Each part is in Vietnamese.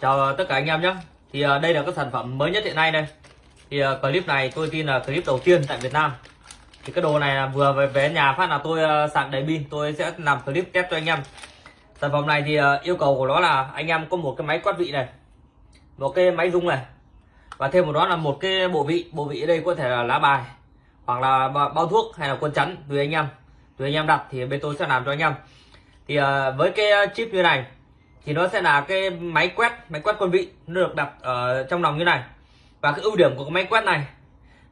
Chào ờ, tất cả anh em nhé. Thì ờ, đây là cái sản phẩm mới nhất hiện nay đây. Thì ờ, clip này tôi tin là clip đầu tiên tại Việt Nam. Thì cái đồ này vừa về, về nhà phát là tôi sạc đầy pin. Tôi sẽ làm clip test cho anh em. Sản phẩm này thì yêu cầu của nó là anh em có một cái máy quát vị này Một cái máy rung này Và thêm một đó là một cái bộ vị. Bộ vị ở đây có thể là lá bài Hoặc là bao thuốc hay là quân chắn Tùy anh em. Tùy anh em đặt thì bên tôi sẽ làm cho anh em. Thì với cái chip như này thì nó sẽ là cái máy quét máy quét quân vị. Nó được đặt ở trong lòng như này. Và cái ưu điểm của cái máy quét này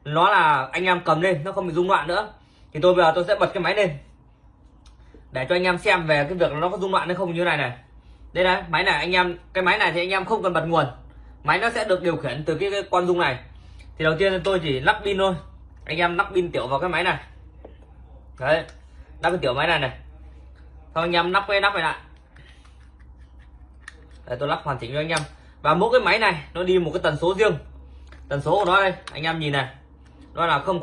nó là anh em cầm lên nó không bị rung loạn nữa. Thì tôi bây giờ tôi sẽ bật cái máy lên. Để cho anh em xem về cái việc nó có rung loạn hay không như này này. Đây này máy này anh em cái máy này thì anh em không cần bật nguồn. Máy nó sẽ được điều khiển từ cái, cái con rung này. Thì đầu tiên tôi chỉ lắp pin thôi. Anh em lắp pin tiểu vào cái máy này. Đấy lắp cái tiểu máy này này. Xong anh em lắp cái nắp này lại đây, tôi lắp hoàn chỉnh cho anh em. Và mỗi cái máy này nó đi một cái tần số riêng. Tần số của nó đây anh em nhìn này. Nó là 000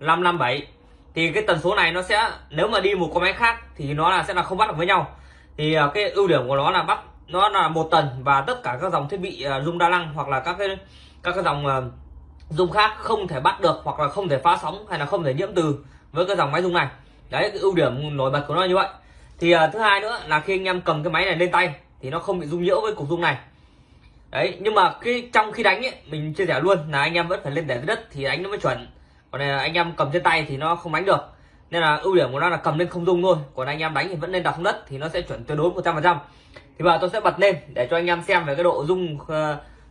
557 thì cái tần số này nó sẽ nếu mà đi một con máy khác thì nó là sẽ là không bắt được với nhau. Thì à, cái ưu điểm của nó là bắt nó là một tần và tất cả các dòng thiết bị à, dung đa năng hoặc là các cái các cái dòng à, dung khác không thể bắt được hoặc là không thể phá sóng hay là không thể nhiễm từ với cái dòng máy dung này. Đấy cái ưu điểm nổi bật của nó như vậy. Thì thứ hai nữa là khi anh em cầm cái máy này lên tay thì nó không bị rung nhiễu với cục rung này. Đấy nhưng mà khi trong khi đánh ấy, mình chia sẻ luôn là anh em vẫn phải lên để dưới đất thì đánh nó mới chuẩn. Còn này anh em cầm trên tay thì nó không đánh được. Nên là ưu điểm của nó là cầm lên không rung thôi. Còn anh em đánh thì vẫn nên đặt xuống đất thì nó sẽ chuẩn tuyệt đối 100 phần trăm. Thì bây giờ tôi sẽ bật lên để cho anh em xem về cái độ rung uh,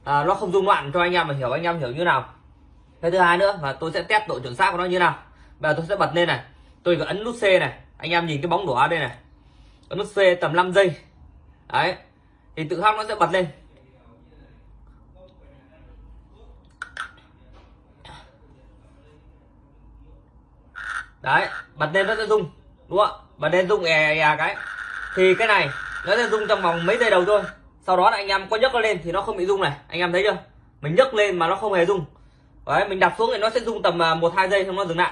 à, nó không rung loạn cho anh em mà hiểu anh em hiểu như nào. Cái thứ hai nữa và tôi sẽ test độ chuẩn xác của nó như nào. Bây giờ tôi sẽ bật lên này. Tôi có ấn nút C này. Anh em nhìn cái bóng đỏ đây này. Ấn nút C tầm 5 giây đấy, thì tự hóc nó sẽ bật lên. Đấy, bật lên nó sẽ rung, đúng không bật lên rung è è cái. Thì cái này, nó sẽ rung trong vòng mấy giây đầu thôi. Sau đó là anh em có nhấc nó lên thì nó không bị rung này. Anh em thấy chưa? Mình nhấc lên mà nó không hề rung. Đấy, mình đặt xuống thì nó sẽ rung tầm à, một, hai giây xong nó dừng lại.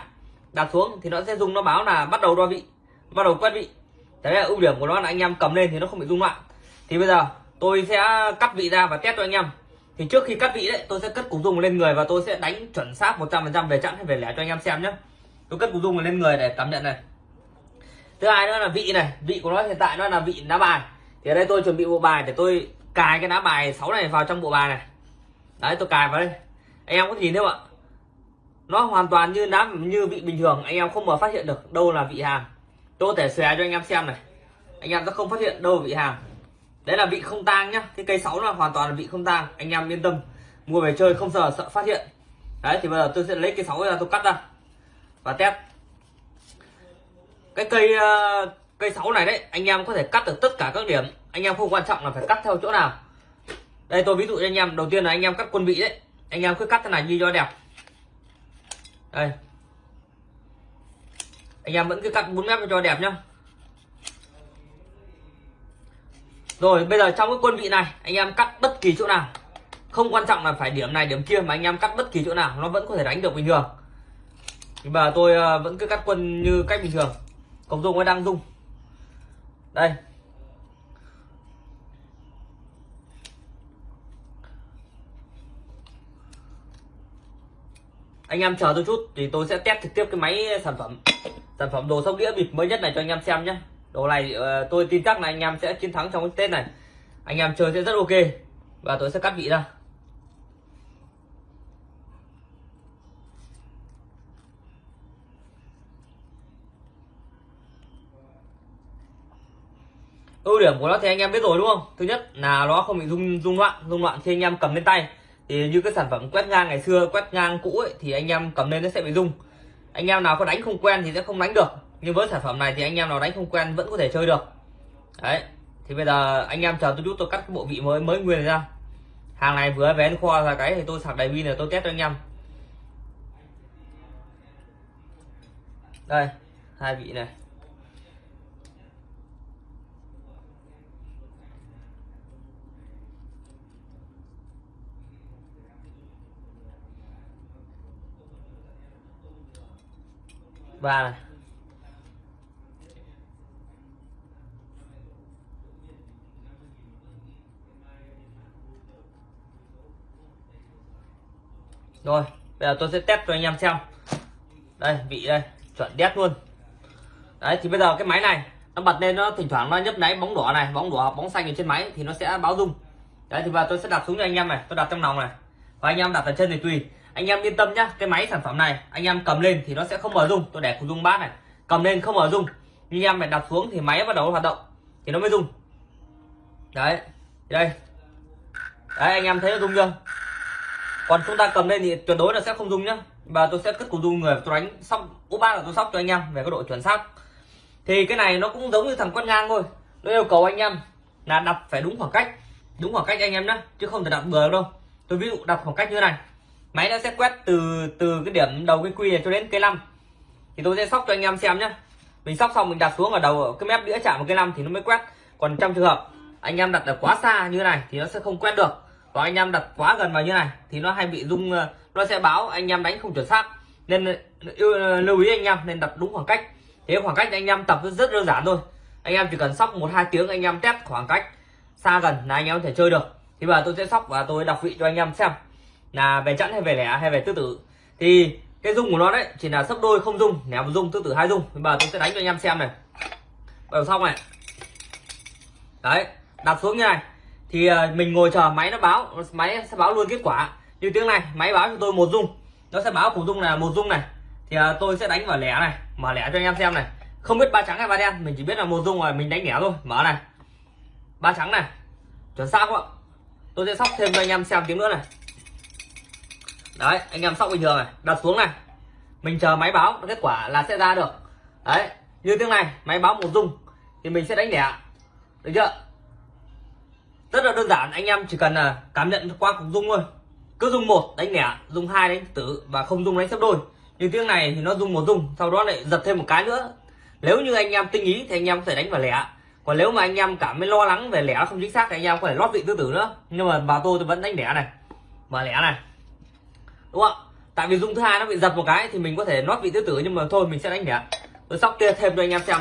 Đặt xuống thì nó sẽ rung, nó báo là bắt đầu đo vị, bắt đầu quét vị. Đấy là ưu điểm của nó là anh em cầm lên thì nó không bị rung loạn thì bây giờ, tôi sẽ cắt vị ra và test cho anh em. Thì trước khi cắt vị đấy, tôi sẽ cất cục dung lên người và tôi sẽ đánh chuẩn xác 100% về chẵn hay về lẻ cho anh em xem nhé. Tôi cất cục dung lên người để cảm nhận này. Thứ hai nữa là vị này, vị của nó hiện tại nó là vị lá bài. Thì ở đây tôi chuẩn bị bộ bài để tôi cài cái lá bài 6 này vào trong bộ bài này. Đấy, tôi cài vào đây. Anh em có nhìn thấy không ạ? Nó hoàn toàn như đá như vị bình thường, anh em không mà phát hiện được đâu là vị hàng tôi có thể xòe cho anh em xem này. Anh em sẽ không phát hiện đâu là vị hàng đấy là vị không tang nhá. Cái cây sáu là hoàn toàn là vị không tang. Anh em yên tâm. Mua về chơi không sợ sợ phát hiện. Đấy, thì bây giờ tôi sẽ lấy cây sáu ra tôi cắt ra. Và test. Cái cây ờ, cây sáu này đấy, anh em có thể cắt được tất cả các điểm. Anh em không quan trọng là phải cắt theo chỗ nào. Đây, tôi ví dụ cho anh em. Đầu tiên là anh em cắt quân vị đấy. Anh em cứ cắt thế này như cho đẹp. Đây. Anh em vẫn cứ cắt 4 mét cho đẹp nhá. Rồi, bây giờ trong cái quân vị này, anh em cắt bất kỳ chỗ nào. Không quan trọng là phải điểm này, điểm kia mà anh em cắt bất kỳ chỗ nào, nó vẫn có thể đánh được bình thường. Thì bà tôi ờ, vẫn cứ cắt quân như cách bình thường. Cộng dung nó đang dung đây. Anh em chờ tôi chút thì tôi sẽ test trực tiếp cái máy sản phẩm sản phẩm đồ sóc đĩa bịp mới nhất này cho anh em xem nhé đồ này uh, tôi tin chắc là anh em sẽ chiến thắng trong cái tết này. Anh em chơi sẽ rất ok. Và tôi sẽ cắt vị ra. Ưu điểm của nó thì anh em biết rồi đúng không? Thứ nhất là nó không bị rung rung loạn rung loạn khi anh em cầm lên tay. Thì như cái sản phẩm quét ngang ngày xưa quét ngang cũ ấy, thì anh em cầm lên nó sẽ bị rung. Anh em nào có đánh không quen thì sẽ không đánh được nhưng với sản phẩm này thì anh em nào đánh không quen vẫn có thể chơi được. Đấy, thì bây giờ anh em chờ tôi chút tôi cắt cái bộ vị mới mới nguyên ra. Hàng này vừa vén kho ra cái thì tôi sạc đầy pin rồi tôi test cho anh em. Đây, hai vị này. Ba này. Rồi, bây giờ tôi sẽ test cho anh em xem. Đây, vị đây, chuẩn đét luôn. Đấy, thì bây giờ cái máy này, nó bật lên nó thỉnh thoảng nó nhấp nháy bóng đỏ này, bóng đỏ bóng xanh ở trên máy thì nó sẽ báo rung. Đấy, thì và tôi sẽ đặt xuống cho anh em này, tôi đặt trong lòng này. Và anh em đặt ở chân thì tùy. Anh em yên tâm nhá, cái máy sản phẩm này, anh em cầm lên thì nó sẽ không mở rung. Tôi để cùng rung bát này, cầm lên không mở rung. Nhưng em phải đặt xuống thì máy bắt đầu hoạt động, thì nó mới rung. Đấy đây. Đấy, anh em thấy nó rung chưa? Còn chúng ta cầm lên thì tuyệt đối là sẽ không rung nhá. Và tôi sẽ cất cùng rung người tôi đánh sóc, úp ba là tôi sóc cho anh em về cái độ chuẩn xác. Thì cái này nó cũng giống như thằng quét ngang thôi. Nó yêu cầu anh em là đặt phải đúng khoảng cách, đúng khoảng cách anh em nhé chứ không thể đặt bừa đâu. Tôi ví dụ đặt khoảng cách như này, máy nó sẽ quét từ từ cái điểm đầu cái quy này cho đến cây năm thì tôi sẽ sóc cho anh em xem nhé mình sóc xong mình đặt xuống ở đầu ở cái mép đĩa chạm vào cây năm thì nó mới quét. Còn trong trường hợp anh em đặt ở quá xa như này thì nó sẽ không quét được và anh em đặt quá gần vào như này thì nó hay bị rung ờ, nó sẽ báo anh em đánh không chuẩn xác. Nên ờ, lưu ý anh em nên đặt đúng khoảng cách. Thế khoảng cách anh em tập rất đơn giản thôi. Anh em chỉ cần sóc một hai tiếng, anh em test khoảng cách xa gần là anh em có thể chơi được. Thì bây giờ tôi sẽ sóc và tôi đọc vị cho anh em xem là về chẵn hay về lẻ hay về tứ tử. Thì cái dung của nó đấy chỉ là sấp đôi không dung lẻ một dung tứ tử hai dung bây giờ tôi sẽ đánh cho anh em xem này. Bây đầu xong này. Đấy, đặt xuống như này thì ờ, mình ngồi chờ máy nó báo, máy sẽ báo luôn kết quả. Như tiếng này, máy báo cho tôi một dung. Nó sẽ báo cùng dung là một dung này. Thì ờ, tôi sẽ đánh vào lẻ này, mở lẻ cho anh em xem này. Không biết ba trắng hay ba đen, mình chỉ biết là một dung rồi, mình đánh lẻ thôi. Mở này. Ba trắng này. Chuẩn xác không ạ? Tôi sẽ sóc thêm cho anh em xem tiếng nữa này. Đấy, anh em sóc bình thường này. Đặt xuống này. Mình chờ máy báo kết quả là sẽ ra được. Đấy, như tiếng này, máy báo một dung. Thì mình sẽ đánh lẻ. Được chưa? Rất là đơn giản, anh em chỉ cần là cảm nhận qua cục dung thôi. Cứ dung một đánh lẻ dung hai đánh tử và không dung đánh sấp đôi. Như tiếng này thì nó dung một dung sau đó lại giật thêm một cái nữa. Nếu như anh em tinh ý thì anh em có thể đánh vào lẻ. Còn nếu mà anh em cảm thấy lo lắng về lẻ không chính xác thì anh em có thể lót vị tứ tử nữa. Nhưng mà bà tôi tôi vẫn đánh lẻ này. Mở lẻ này. Đúng không? Tại vì dung thứ hai nó bị giật một cái thì mình có thể lót vị tứ tử nhưng mà thôi, mình sẽ đánh lẻ. Tôi sóc kia thêm cho anh em xem.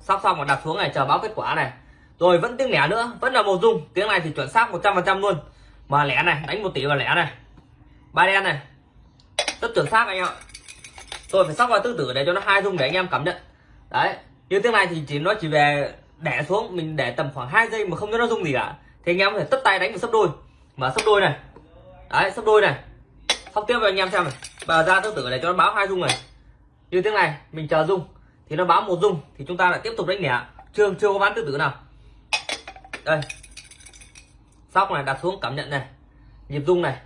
Sóc xong và đặt xuống này, chờ báo kết quả này rồi, vẫn tiếng lẻ nữa, vẫn là một dung. Tiếng này thì chuẩn xác 100% luôn. Mà lẻ này, đánh một tỷ vào lẻ này. Ba đen này. Rất chuẩn xác anh em ạ. Tôi phải sóc vào tư tử để cho nó hai dung để anh em cảm nhận. Đấy, như tiếng này thì chỉ nó chỉ về đẻ xuống, mình để tầm khoảng 2 giây mà không cho nó rung gì cả. Thì anh em có thể tất tay đánh một sấp đôi. Mà sấp đôi này. Đấy, sấp đôi này. Sóc tiếp với anh em xem này. Và ra tư tử để cho nó báo hai dung này. Như tiếng này, mình chờ dung. Thì nó báo một dung, thì chúng ta lại tiếp tục đánh lẻ. Chưa chưa có bán tư tử nào đây. Sóc này, đặt xuống, cảm nhận này. Nhịp rung này.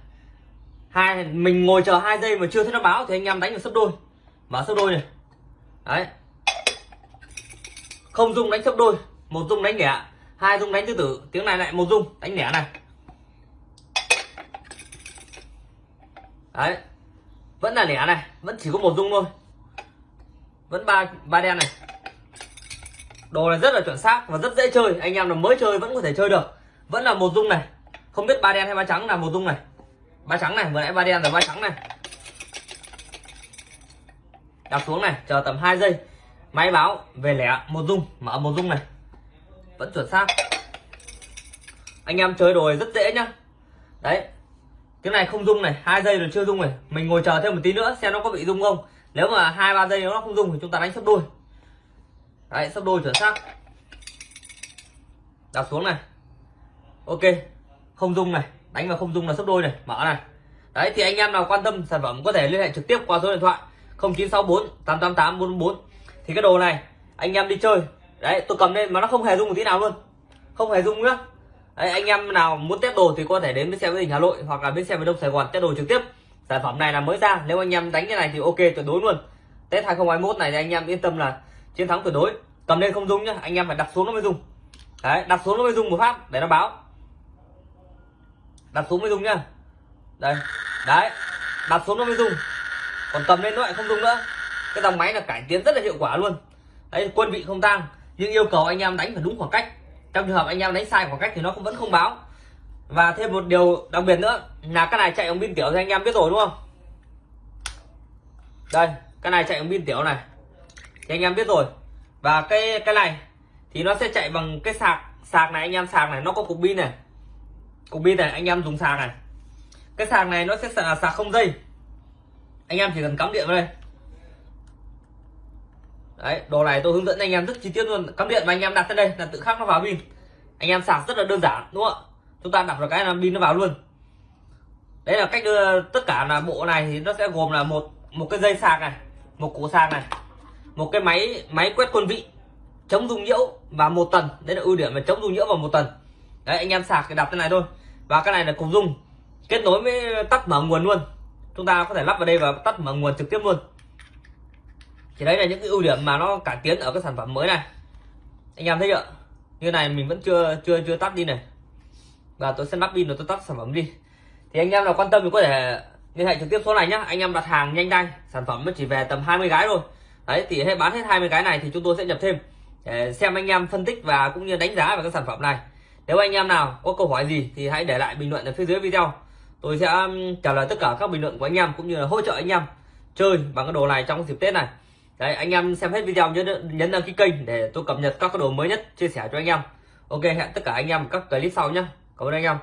Hai, mình ngồi chờ hai giây mà chưa thấy nó báo thì anh em đánh được sấp đôi. Mở sấp đôi này. Đấy. Không dung đánh sấp đôi. Một dung đánh lẻ hai dung đánh tứ tử. Tiếng này lại một dung đánh lẻ này. Đấy. Vẫn là lẻ này. Vẫn chỉ có một dung thôi. Vẫn ba ba đen này đồ này rất là chuẩn xác và rất dễ chơi. Anh em là mới chơi vẫn có thể chơi được. Vẫn là một dung này. Không biết ba đen hay ba trắng là một dung này. Ba trắng này, vừa nãy ba đen rồi, ba trắng này. Đặt xuống này, chờ tầm 2 giây. Máy báo về lẻ, một dung, mở một dung này. Vẫn chuẩn xác. Anh em chơi đồ rất dễ nhá. Đấy. Cái này không dung này, hai giây rồi chưa dung này. Mình ngồi chờ thêm một tí nữa, xem nó có bị dung không. Nếu mà hai, ba giây nó không dung thì chúng ta đánh sấp đôi đấy sấp đôi chuẩn xác. Đặt xuống này. Ok, không dung này. Đánh vào không dung là sấp đôi này. Mở này. Đấy, thì anh em nào quan tâm sản phẩm có thể liên hệ trực tiếp qua số điện thoại 0964 888 444 thì cái đồ này, anh em đi chơi. Đấy, tôi cầm lên mà nó không hề dung một tí nào luôn. Không hề dung nữa. Đấy, anh em nào muốn test đồ thì có thể đến bến xe với tỉnh Hà Nội hoặc là bến xe miền Đông Sài Gòn test đồ trực tiếp. Sản phẩm này là mới ra. Nếu anh em đánh cái này thì ok, tuyệt đối luôn. Test 2021 này thì anh em yên tâm là chiến thắng tuyệt đối. Cầm lên không dung nhá, anh em phải đặt xuống nó mới dùng đấy, đặt xuống nó mới dùng một phát, để nó báo. Đặt xuống mới dùng nhá. Đây, đấy, đặt xuống nó mới dùng còn cầm lên nó lại không dùng nữa. Cái dòng máy là cải tiến rất là hiệu quả luôn. Đấy, quân vị không tăng nhưng yêu cầu anh em đánh phải đúng khoảng cách. Trong trường hợp anh em đánh sai khoảng cách thì nó cũng vẫn không báo. Và thêm một điều đặc biệt nữa, là cái này chạy bằng pin tiểu thì anh em biết rồi đúng không? Đây, cái này chạy bằng pin tiểu này thì anh em biết rồi. Và cái cái này thì nó sẽ chạy bằng cái sạc sạc này, anh em sạc này, nó có cục pin này. Cục pin này, anh em dùng sạc này. Cái sạc này nó sẽ là sạc không dây. Anh em chỉ cần cắm điện vào đây. Đấy, đồ này tôi hướng dẫn anh em rất chi tiết luôn. Cắm điện và anh em đặt lên đây là tự khắc nó vào pin. Anh em sạc rất là đơn giản, đúng không ạ? Chúng ta đặt vào cái là pin nó vào luôn. Đấy là cách đưa tất cả là bộ này thì nó sẽ gồm là một một cái dây sạc này, một củ sạc này một cái máy máy quét quân vị, chống rung nhiễu và một tần. Đấy là ưu điểm là chống rung nhiễu và một tần. Đấy, anh em sạc cái đặt cái này thôi. Và cái này là cục dung, kết nối với tắt mở nguồn luôn. Chúng ta có thể lắp vào đây và tắt mở nguồn trực tiếp luôn. Thì đấy là những cái ưu điểm mà nó cải tiến ở cái sản phẩm mới này. Anh em thấy chưa? Như này mình vẫn chưa chưa chưa tắt đi này. Và tôi sẽ lắp pin rồi tôi tắt sản phẩm đi. Thì anh em nào quan tâm thì có thể liên hệ trực tiếp số này nhá. Anh em đặt hàng nhanh tay. Sản phẩm nó chỉ về tầm 20 gái thôi đấy thì hết bán hết 20 cái này thì chúng tôi sẽ nhập thêm, để xem anh em phân tích và cũng như đánh giá về các sản phẩm này. Nếu anh em nào có câu hỏi gì thì hãy để lại bình luận ở phía dưới video. Tôi sẽ trả lời tất cả các bình luận của anh em cũng như là hỗ trợ anh em chơi bằng cái đồ này trong dịp tết này. Đấy, anh em xem hết video nhớ nhấn đăng ký kênh để tôi cập nhật các cái đồ mới nhất chia sẻ cho anh em. Ok, hẹn tất cả anh em các clip sau nhé cảm ơn anh em.